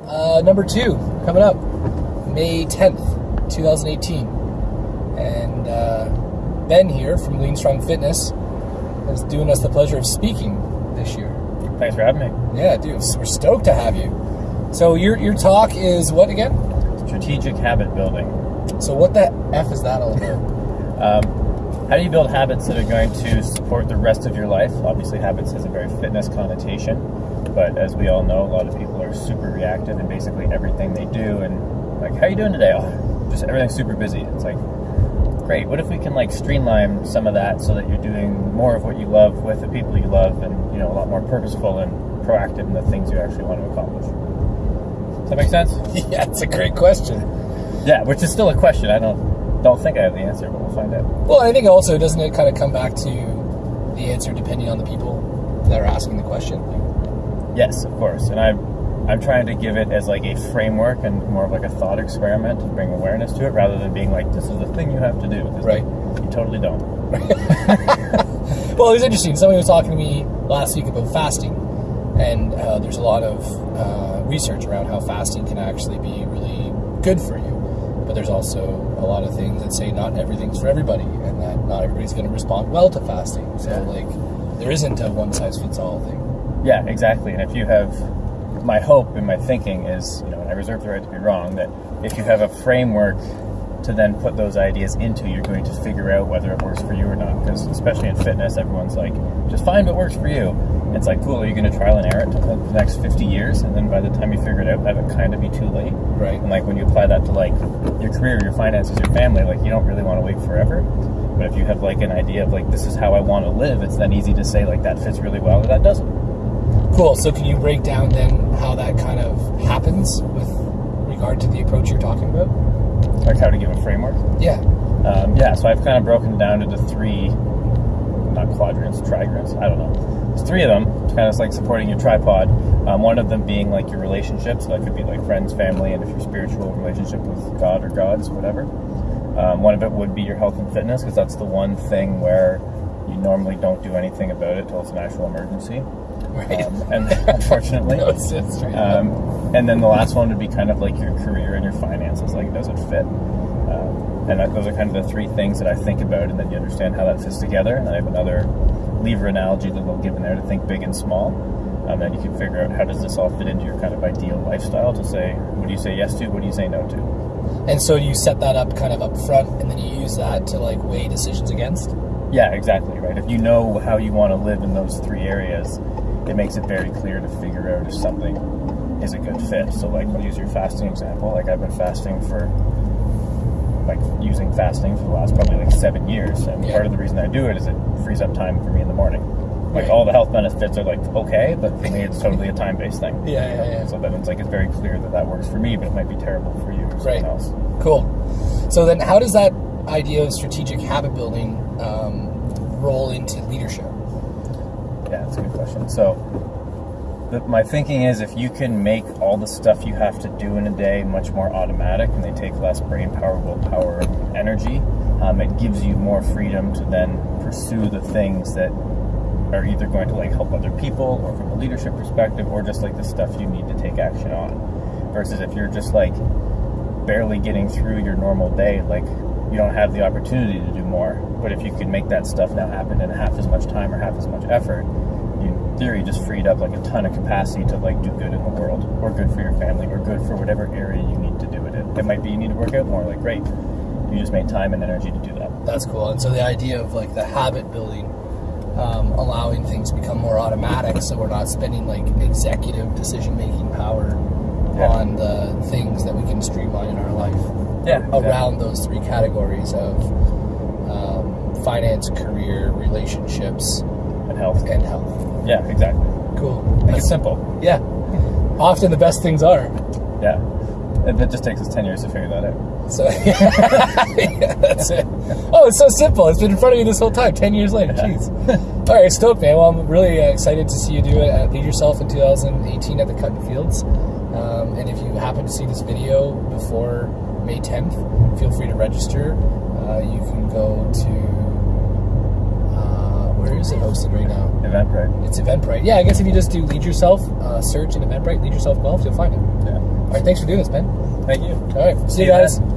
Uh, number two, coming up, May 10th, 2018. And uh, Ben here from Lean Strong Fitness is doing us the pleasure of speaking this year. Thanks for having me. Yeah, dude, we're stoked to have you. So your your talk is what again? Strategic habit building. So what the f is that all about? Um, how do you build habits that are going to support the rest of your life? Obviously, habits has a very fitness connotation, but as we all know, a lot of people are super reactive in basically everything they do. And like, how you doing today? Oh, just everything's super busy. It's like, great. What if we can like streamline some of that so that you're doing more of what you love with the people you love, and you know, a lot more purposeful and proactive in the things you actually want to accomplish. Does that make sense? yeah, it's a great question. Yeah, which is still a question. I don't don't think I have the answer, but we'll find out. Well, I think also doesn't it kind of come back to the answer depending on the people that are asking the question? Yes, of course. And I'm I'm trying to give it as like a framework and more of like a thought experiment to bring awareness to it, rather than being like this is the thing you have to do. Right. Like, you totally don't. Well, it was interesting. Somebody was talking to me last week about fasting, and uh, there's a lot of uh, research around how fasting can actually be really good for you. But there's also a lot of things that say not everything's for everybody, and that not everybody's going to respond well to fasting. So, Yeah. like, there isn't a one size fits all thing. Yeah, exactly. And if you have my hope and my thinking is, you know, and I reserve the right to be wrong, that if you have a framework to then put those ideas into, you're going to figure out whether it works for you or not. Because especially in fitness, everyone's like, just find what works for you. It's like, cool, are you going to trial and error it for the next 50 years? And then by the time you figure it out, that would kind of be too late. Right. And like when you apply that to like your career, your finances, your family, like you don't really want to wait forever. But if you have like an idea of like this is how I want to live, it's then easy to say like that fits really well or that doesn't. Cool. So, can you break down then how that kind of happens with regard to the approach you're talking about? Like how to give a framework. Yeah. Um, yeah, so I've kind of broken it down into three, not quadrants, trigrants. I don't know. There's three of them. It's kind of like supporting your tripod. Um, one of them being like your relationships. So that could be like friends, family, and if your spiritual relationship with God or gods, whatever. Um, one of it would be your health and fitness because that's the one thing where you normally don't do anything about it till it's an actual emergency. Right. Um, and unfortunately, no, it's, it's straight um, and then the last one would be kind of like your career and your finances. Like, does it fit? Um, and that, those are kind of the three things that I think about, and then you understand how that fits together. And I have another lever analogy that they'll give in there to think big and small. Um, then you can figure out how does this all fit into your kind of ideal lifestyle to say, what do you say yes to? What do you say no to? And so you set that up kind of up front, and then you use that to like weigh decisions against. Yeah, exactly, right? If you know how you want to live in those three areas, it makes it very clear to figure out if something is a good fit. So, like, I'll use your fasting example. Like, I've been fasting for, like, using fasting for the last probably like seven years. And Yeah. part of the reason I do it is it frees up time for me in the morning. Like, Right. all the health benefits are, like, okay, but for me, it's totally a time based thing. Yeah, yeah, yeah. So then it's like, it's very clear that that works for me, but it might be terrible for you or someone Right. else. Cool. So then, how does that idea of strategic habit building um, roll into leadership? That's a good question. So, my thinking is if you can make all the stuff you have to do in a day much more automatic and they take less brain power, willpower, energy, um, it gives you more freedom to then pursue the things that are either going to like help other people or from a leadership perspective or just like the stuff you need to take action on. Versus if you're just like barely getting through your normal day, like you don't have the opportunity to do more. But if you can make that stuff now happen in half as much time or half as much effort, theory just freed up like a ton of capacity to like do good in the world or good for your family or good for whatever area you need to do it in. It might be you need to work out more, like great. You just made time and energy to do that. That's cool. And so the idea of like the habit building, um, allowing things to become more automatic, so we're not spending like executive decision making power Yeah. on the things that we can streamline in our life Yeah. around those three categories of um, finance, career, relationships, and health. and health. Yeah, exactly. Cool. Make it simple. Yeah. Often the best things are. Yeah. It, it just takes us 10 years to figure that out. So yeah, that's it. Oh, it's so simple. It's been in front of you this whole time. Ten years later, jeez. All right, stoked, man. Well, I'm really uh, excited to see you do it at Lead Yourself in 2018 at the Cutten Fields. Um, and if you happen to see this video before May 10th, feel free to register. Uh, you can go to uh, where is it hosted right now? Eventbrite. It's Eventbrite. Yeah, I guess if you just do Lead Yourself, uh, search in Eventbrite, Lead Yourself Guelph, you'll find it. Yeah. right, thanks for doing this, Ben. Thank you. All right, see, See you you guys. then.